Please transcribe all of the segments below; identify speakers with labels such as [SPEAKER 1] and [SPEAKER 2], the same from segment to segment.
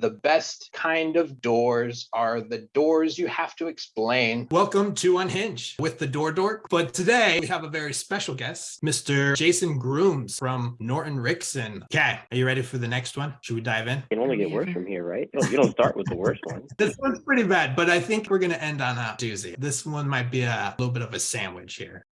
[SPEAKER 1] The best kind of doors are the doors you have to explain.
[SPEAKER 2] Welcome to Unhinge with the Door Dork. But today we have a very special guest, Mr. Jason Grooms from Norton Rixson. Okay, are you ready for the next one? Should we dive in?
[SPEAKER 3] It can only get worse from here, right? You don't, you don't start with the worst one.
[SPEAKER 2] This one's pretty bad, but I think we're going to end on a doozy. This one might be a little bit of a sandwich here.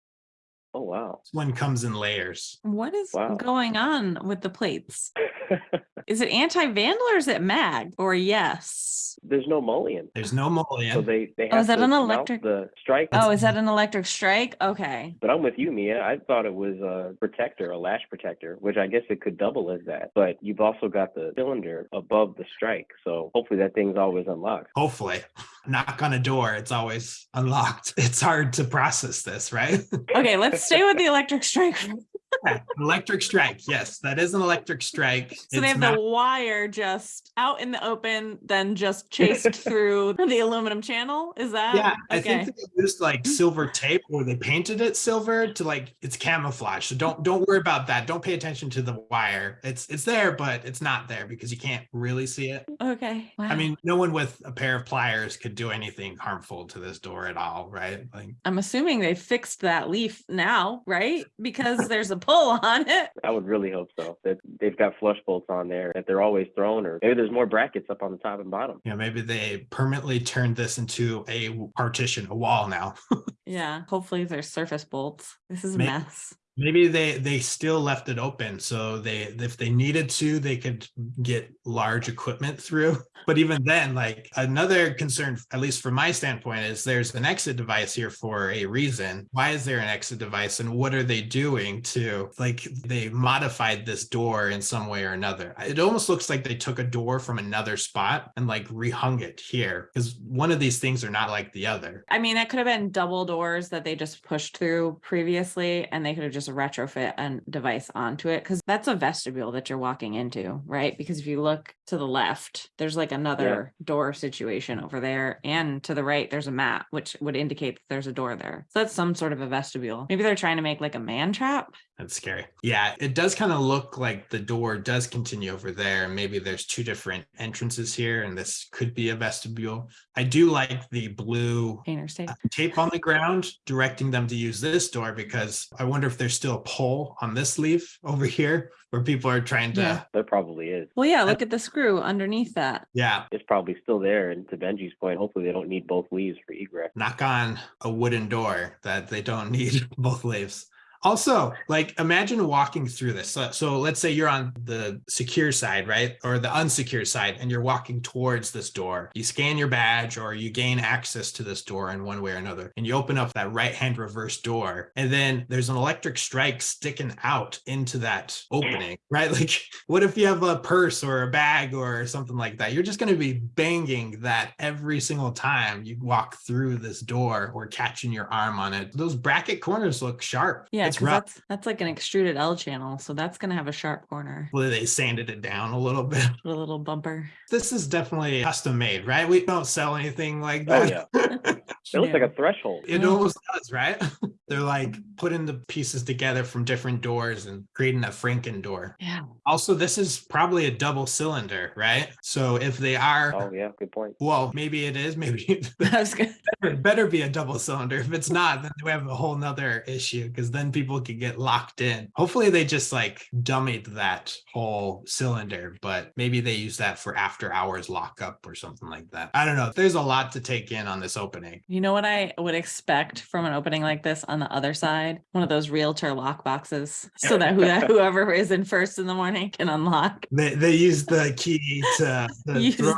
[SPEAKER 3] Oh, wow.
[SPEAKER 2] This one comes in layers.
[SPEAKER 4] What is
[SPEAKER 3] Wow.
[SPEAKER 4] going on with the plates? Is it anti-vandal or is it mag? Or yes?
[SPEAKER 3] There's no mullion.
[SPEAKER 2] There's no mullion.
[SPEAKER 3] So
[SPEAKER 2] mullion.
[SPEAKER 3] they, they
[SPEAKER 4] Oh, is that
[SPEAKER 3] to
[SPEAKER 4] an electric-
[SPEAKER 3] The strike.
[SPEAKER 4] Oh, is that mm-hmm. an electric strike? Okay.
[SPEAKER 3] But I'm with you, Mia. I thought it was a protector, a latch protector, which I guess it could double as that. But you've also got the cylinder above the strike. So hopefully that thing's always unlocked.
[SPEAKER 2] Hopefully, knock on a door. It's always unlocked. It's hard to process this, right?
[SPEAKER 4] Okay, let's stay with the electric strike.
[SPEAKER 2] Electric strike. Yes, that is an electric strike.
[SPEAKER 4] So they have the wire just out in the open, then just chased through the aluminum channel. Is that
[SPEAKER 2] Yeah, I think they used like silver tape or they painted it silver to like it's camouflage. So don't don't worry about that. Don't pay attention to the wire. It's it's there, but it's not there because you can't really see it.
[SPEAKER 4] okay. Wow.
[SPEAKER 2] I mean, no one with a pair of pliers could do anything harmful to this door at all, right? Like
[SPEAKER 4] I'm assuming they fixed that leaf now, right? Because there's a pull on it.
[SPEAKER 3] I would really hope so. That they've got flush bolts on there that they're always thrown, or maybe there's more brackets up on the top and bottom.
[SPEAKER 2] Yeah, maybe they permanently turned this into a partition, a wall now.
[SPEAKER 4] Yeah. Hopefully there's surface bolts. This is a
[SPEAKER 2] May-
[SPEAKER 4] mess.
[SPEAKER 2] Maybe they they still left it open so they if they needed to they could get large equipment through. But even then, like another concern, at least from my standpoint, is there's an exit device here for a reason. Why is there an exit device, and what are they doing to like they modified this door in some way or another? It almost looks like they took a door from another spot and like rehung it here because one of these things are not like the other.
[SPEAKER 4] I mean, that could have been double doors that they just pushed through previously, and they could have just retrofit a device onto it because that's a vestibule that you're walking into, right? Because if you look to the left, there's like another door situation over there, and to the right, there's a mat, which would indicate that there's a door there. So that's some sort of a vestibule. Maybe they're trying to make like a man trap.
[SPEAKER 2] That's scary. Yeah, it does kind of look like the door does continue over there. Maybe there's two different entrances here, and this could be a vestibule. I do like the blue
[SPEAKER 4] Painter state.
[SPEAKER 2] uh, tape on the ground directing them to use this door because I wonder if there's still a pole on this leaf over here where people are trying to,
[SPEAKER 4] Yeah.
[SPEAKER 2] yeah,
[SPEAKER 3] There probably is.
[SPEAKER 4] Well, yeah, look at the screw underneath that. Yeah.
[SPEAKER 3] It's probably still there. And to Benji's point, hopefully they don't need both leaves for egress.
[SPEAKER 2] knock on a wooden door that they don't need both leaves. Also, like imagine walking through this. So, so let's say you're on the secure side, right? Or the unsecure side, and you're walking towards this door. You scan your badge or you gain access to this door in one way or another. And you open up that right hand reverse door. And then there's an electric strike sticking out into that opening, right? Like, what if you have a purse or a bag or something like that? You're just going to be banging that every single time you walk through this door or catching your arm on it. Those bracket corners look sharp.
[SPEAKER 4] Yeah,
[SPEAKER 2] it's
[SPEAKER 4] because
[SPEAKER 2] rough.
[SPEAKER 4] that's that's like an extruded L channel, so that's gonna have a sharp corner,
[SPEAKER 2] Well, they sanded it down a little bit.
[SPEAKER 4] a little bumper.
[SPEAKER 2] This is definitely custom made, right? We don't sell anything like
[SPEAKER 3] Oh,
[SPEAKER 2] that.
[SPEAKER 3] It looks like a threshold.
[SPEAKER 2] It
[SPEAKER 4] Yeah.
[SPEAKER 2] almost does, right? They're like putting the pieces together from different doors and creating a Franken door.
[SPEAKER 4] Yeah.
[SPEAKER 2] Also, this is probably a double cylinder, right? So if they are,
[SPEAKER 3] Oh, yeah. Good point.
[SPEAKER 2] well, maybe it is, maybe
[SPEAKER 4] I was gonna,
[SPEAKER 2] it better be a double cylinder. If it's not, then we have a whole nother issue because then people could get locked in. Hopefully they just like dummied that whole cylinder, but maybe they use that for after hours lockup or something like that. I don't know. There's a lot to take in on this opening.
[SPEAKER 4] you know what I would expect from an opening like this on the other side? One of those realtor lock boxes, so that who- whoever is in first in the morning can unlock
[SPEAKER 2] They they use the key to, to
[SPEAKER 4] Use
[SPEAKER 2] throw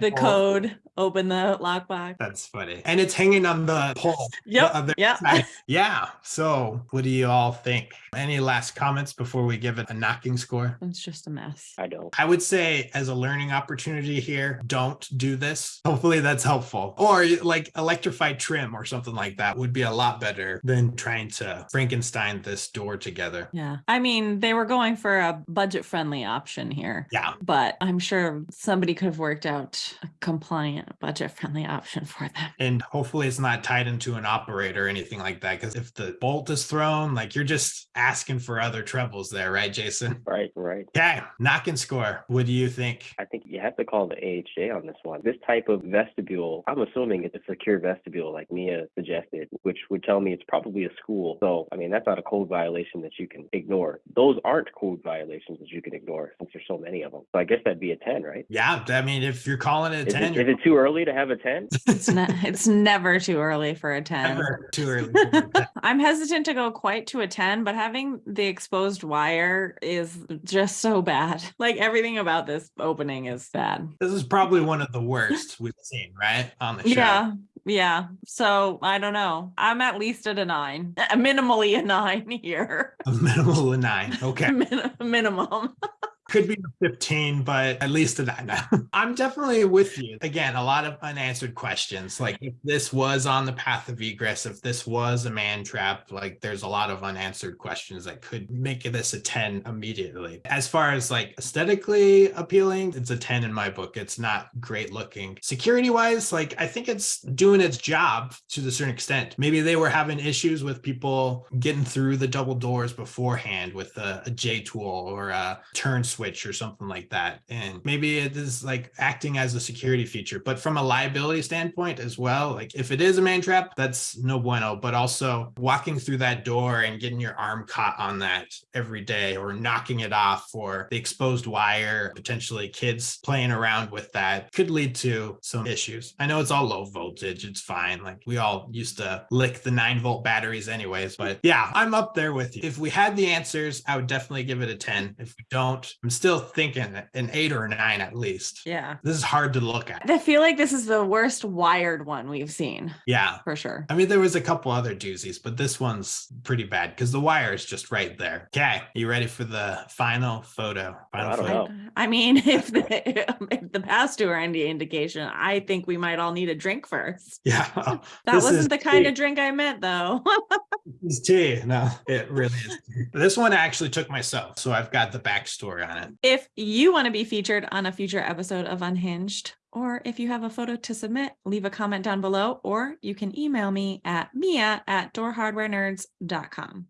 [SPEAKER 4] the code, open the lockbox.
[SPEAKER 2] That's funny. And it's hanging on the pole. the
[SPEAKER 4] Yep.
[SPEAKER 2] other
[SPEAKER 4] Yep.
[SPEAKER 2] side. Yeah. So what do you all think? Any last comments before we give it a knocking score?
[SPEAKER 4] It's just a mess.
[SPEAKER 3] I don't.
[SPEAKER 2] I would say as a learning opportunity here, don't do this. Hopefully that's helpful. Or like electrified trim or something like that would be a lot better than trying to Frankenstein this door together.
[SPEAKER 4] Yeah. I mean, they were going for a budget friendly option here.
[SPEAKER 2] Yeah.
[SPEAKER 4] But I'm sure somebody could have worked out a compliant a budget friendly option for them.
[SPEAKER 2] And hopefully it's not tied into an operator or anything like that. Because if the bolt is thrown, like you're just asking for other troubles there, right, Jason?
[SPEAKER 3] Right, right.
[SPEAKER 2] Okay, knock and score. What do you think?
[SPEAKER 3] I think you have to call the AHJ on this one. This type of vestibule, I'm assuming it's a secure vestibule, like Mia suggested, which would tell me it's probably a school. So, I mean, that's not a code violation that you can ignore. Those aren't code violations that you can ignore since there's so many of them. So I guess that'd be a 10, right?
[SPEAKER 2] Yeah, I mean, if you're calling it a
[SPEAKER 3] Is
[SPEAKER 2] 10,
[SPEAKER 3] it,
[SPEAKER 2] you're
[SPEAKER 3] it too early to have a 10?
[SPEAKER 4] It's not, it's never too early for a 10.
[SPEAKER 2] never too early. for a 10.
[SPEAKER 4] I'm hesitant to go quite to a 10, but having the exposed wire is just so bad. Like everything about this opening is bad.
[SPEAKER 2] This is probably one of the worst we've seen, right? On the show.
[SPEAKER 4] Yeah. Yeah. So I don't know. I'm at least at a nine, minimally a nine here.
[SPEAKER 2] A minimal of nine. Okay.
[SPEAKER 4] Min- minimum.
[SPEAKER 2] Could be 15, but at least a nine. I'm definitely with you. Again, a lot of unanswered questions. Like if this was on the path of egress, if this was a man trap, like there's a lot of unanswered questions that could make this a 10 immediately. As far as like aesthetically appealing, it's a 10 in my book. It's not great looking. Security wise, like I think it's doing its job to a certain extent. Maybe they were having issues with people getting through the double doors beforehand with a, a J tool or a turn switch or something like that. And maybe it is like acting as a security feature, but from a liability standpoint as well, like if it is a man trap, that's no bueno. But also walking through that door and getting your arm caught on that every day or knocking it off or the exposed wire, potentially kids playing around with that could lead to some issues. I know it's all low voltage, it's fine. Like we all used to lick the nine volt batteries anyways, but yeah, I'm up there with you. If we had the answers, I would definitely give it a 10. If we don't, I'm still thinking an eight or a nine at least.
[SPEAKER 4] Yeah.
[SPEAKER 2] This is hard to look at.
[SPEAKER 4] I feel like this is the worst wired one we've seen
[SPEAKER 2] Yeah.
[SPEAKER 4] for sure.
[SPEAKER 2] I mean, there was a couple other doozies, but this one's pretty bad because the wire is just right there. Okay, you ready for the final photo? Final
[SPEAKER 3] I don't
[SPEAKER 2] photo.
[SPEAKER 3] know.
[SPEAKER 4] I mean, if the if the past two are any indication, I think we might all need a drink first.
[SPEAKER 2] Yeah, oh,
[SPEAKER 4] That
[SPEAKER 2] This
[SPEAKER 4] wasn't the kind
[SPEAKER 2] tea.
[SPEAKER 4] of drink I meant though.
[SPEAKER 2] It's tea. No, it really is. tea. This one I actually took myself, so I've got the backstory on
[SPEAKER 4] if you want to be featured on a future episode of Unhinged, or if you have a photo to submit, leave a comment down below, or you can email me at mia at doorhardwarenerds.com.